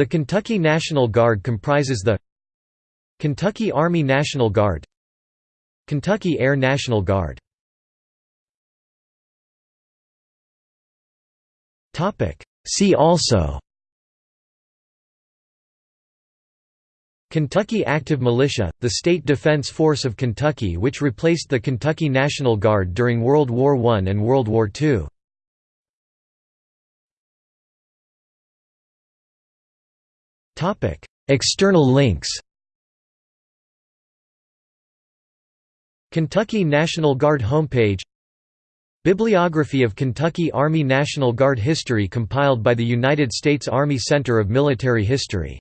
The Kentucky National Guard comprises the Kentucky Army National Guard Kentucky Air National Guard See also Kentucky Active Militia, the state defense force of Kentucky which replaced the Kentucky National Guard during World War I and World War II. External links. Kentucky National Guard homepage. Bibliography of Kentucky Army National Guard history compiled by the United States Army Center of Military History